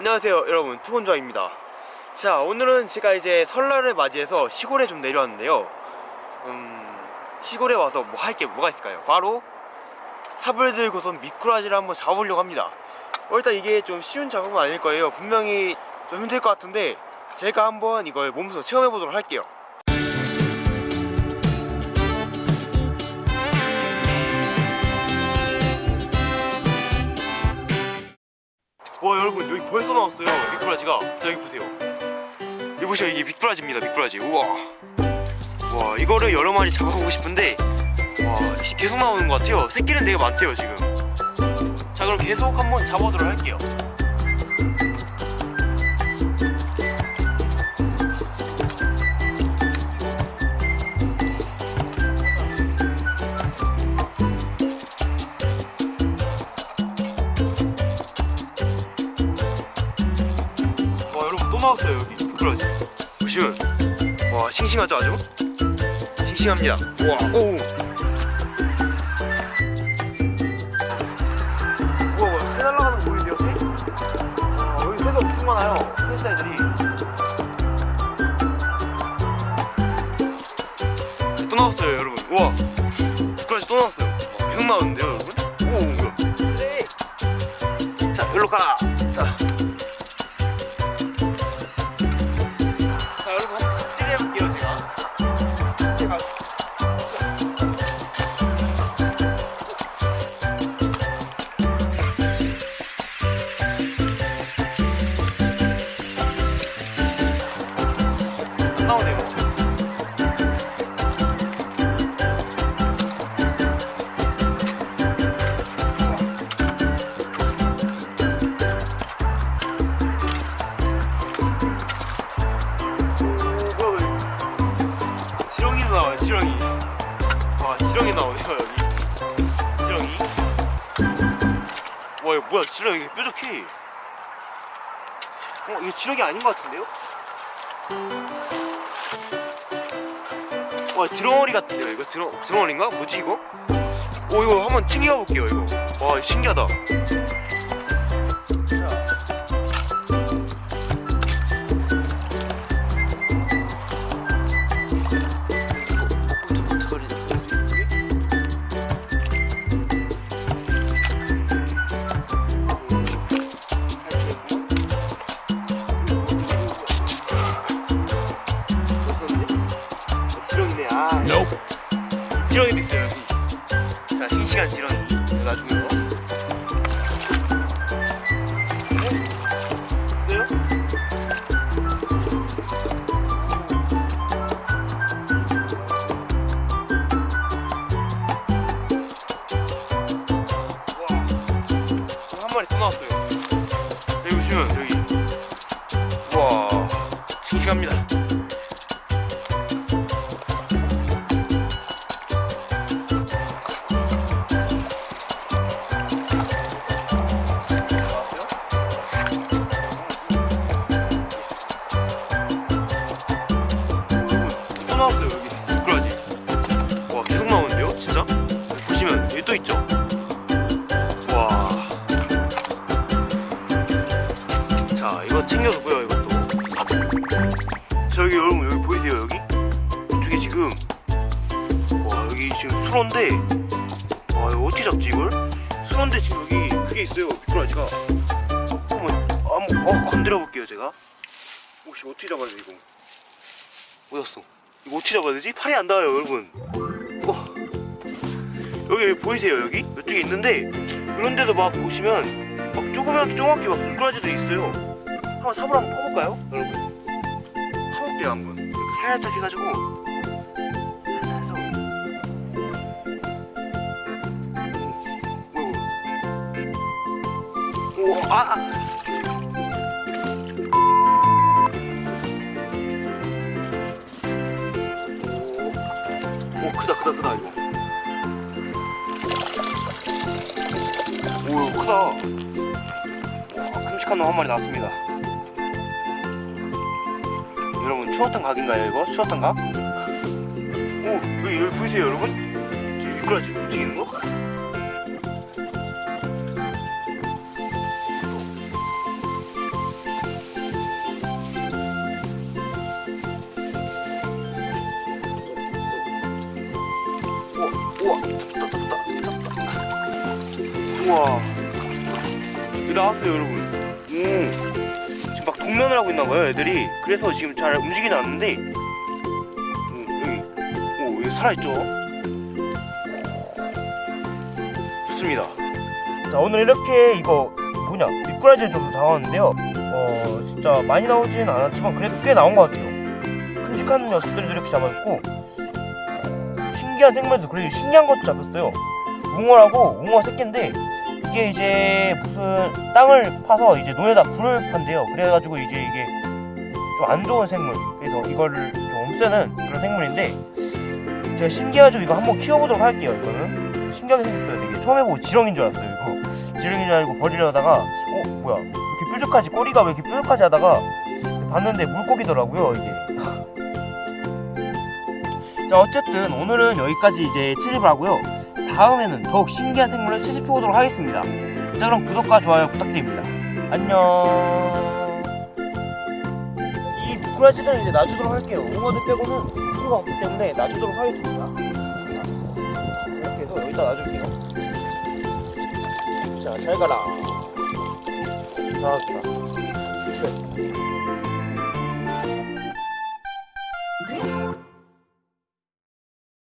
안녕하세요 여러분. 투혼좌입니다. 자 오늘은 제가 이제 설날을 맞이해서 시골에 좀 내려왔는데요. 음 시골에 와서 뭐 할 게 뭐가 있을까요? 바로 삽을 들고선 미꾸라지를 한번 잡아보려고 합니다. 어, 일단 이게 좀 쉬운 작업은 아닐 거예요. 분명히 좀 힘들 것 같은데 제가 한번 이걸 몸소 체험해 보도록 할게요 와 여러분 여기 벌써 나왔어요. 미꾸라지가. 자 여기 보세요. 여기 보세요. 이게 미꾸라지입니다 미꾸라지. 우와. 와 이거를 여러 마리 잡아보고 싶은데 와 계속 나오는 것 같아요. 새끼는 되게 많대요 지금. 자 그럼 계속 한번 잡아보도록 할게요 나왔어요 여기. 미꾸라지. 보시면 와 싱싱하죠 아주? 싱싱합니다. 우와 뭐야 새 날라가는 거 보이세요 새? 아, 여기 새가 엄청 많아요 새새들이. 또 나왔어요 여러분. 우와. 미꾸라지 또 나왔어요. 와, 계속 나오는데요 여러분? 오 뭐야. 자 여기로 가 지렁이. 와 지렁이 나오네요 여기. 지렁이. 와 이거 뭐야 지렁이 뾰족해. 어 이게 지렁이 아닌 것 같은데요? 와 드렁어리 같은데요 이거? 드렁, 드렁어리인가? 뭐지 이거? 오 이거 한번 튕겨 볼게요 이거. 와 신기하다 이거 나중에 이거 어? 한 마리 또 나왔어요. 이거 챙겨두고요 이것도 자 여기 여러분 여기 보이세요 여기 이쪽에 지금 와 여기 지금 수로인데 와 이거 어떻게 잡지 이걸 수로인데 지금 여기 그게 있어요 미꾸라지가 한번 한번 어, 건드려 볼게요 제가 혹시 어떻게 잡아야 돼 이거 어디갔어? 이거 어떻게 잡아야 되지? 팔이 안 닿아요 여러분 와. 여기, 여기 보이세요 여기? 이쪽에 있는데 이런데도 막 보시면 막 조그맣게 조그맣게 막 미꾸라지도 있어요 한번 삽을 한번 퍼볼까요? 여러분 퍼볼게요 한번. 살짝 해가지고. 살짝 해서. 오, 오, 아, 아. 오. 크다 크다 크다 이거. 오 크다. 와 큼직한 놈 한 마리 나왔습니다 여러분 추어탕 각인가요 이거? 추어탕 각? 오 여기, 여기 보이세요 여러분? 이거 라지 움직이는 거? 우와 잡다 잡다 잡다 우와 나왔어요 여러분 오 동면을 하고 있나 봐요 애들이. 그래서 지금 잘 움직이지 않는데. 음, 여기 오 여기 살아있죠? 좋습니다. 자 오늘 이렇게 이거 뭐냐 미꾸라지를 좀 잡았는데요. 어 진짜 많이 나오진 않았지만 그래도 꽤 나온 것 같아요. 큼직한 녀석들도 이렇게 잡아있고. 신기한 생물도 그래도 신기한 것도 잡혔어요. 웅어라고 웅어 새끼인데 이게 이제 무슨 땅을 파서 이제 논에다 불을 판대요. 그래가지고 이제 이게 좀 안 좋은 생물. 그래서 이거를 좀 없애는 그런 생물인데 제가 신기해가지고 이거 한번 키워보도록 할게요 이거는. 신기하게 생겼어요. 되게 처음에 보고 지렁인 줄 알았어요 이거. 지렁인 줄 알고 버리려다가 어 뭐야. 왜 이렇게 뾰족하지 꼬리가 왜 이렇게 뾰족하지 하다가 봤는데 물고기더라고요 이게. 자 어쨌든 오늘은 여기까지 이제 채집을 하고요 다음에는 더욱 신기한 생물을 채집해 보도록 하겠습니다. 자 그럼 구독과 좋아요 부탁드립니다. 안녕. 이 미꾸라지들은 이제 놔주도록 할게요. 웅어들 빼고는 필요가 없기 때문에 놔주도록 하겠습니다. 자, 이렇게 해서 여기다 놔줄게요. 자 잘 가라. 나왔다 끝